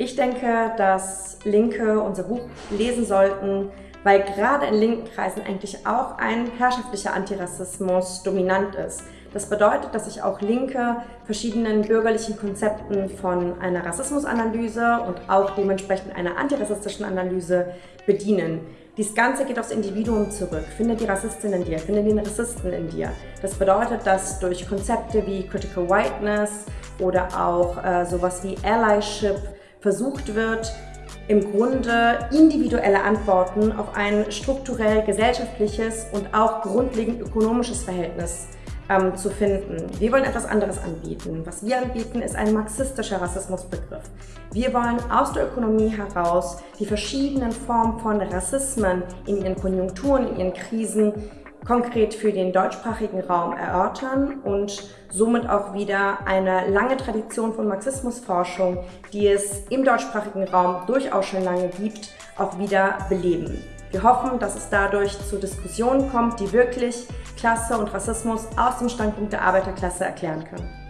Ich denke, dass Linke unser Buch lesen sollten, weil gerade in linken Kreisen eigentlich auch ein herrschaftlicher Antirassismus dominant ist. Das bedeutet, dass sich auch Linke verschiedenen bürgerlichen Konzepten von einer Rassismusanalyse und auch dementsprechend einer antirassistischen Analyse bedienen. Dies Ganze geht aufs Individuum zurück. Finde die Rassistin in dir, finde den Rassisten in dir. Das bedeutet, dass durch Konzepte wie Critical Whiteness oder auch äh, sowas wie Allyship versucht wird, im Grunde individuelle Antworten auf ein strukturell gesellschaftliches und auch grundlegend ökonomisches Verhältnis ähm, zu finden. Wir wollen etwas anderes anbieten. Was wir anbieten, ist ein marxistischer Rassismusbegriff. Wir wollen aus der Ökonomie heraus die verschiedenen Formen von Rassismen in ihren Konjunkturen, in ihren Krisen konkret für den deutschsprachigen Raum erörtern und somit auch wieder eine lange Tradition von Marxismusforschung, die es im deutschsprachigen Raum durchaus schon lange gibt, auch wieder beleben. Wir hoffen, dass es dadurch zu Diskussionen kommt, die wirklich Klasse und Rassismus aus dem Standpunkt der Arbeiterklasse erklären können.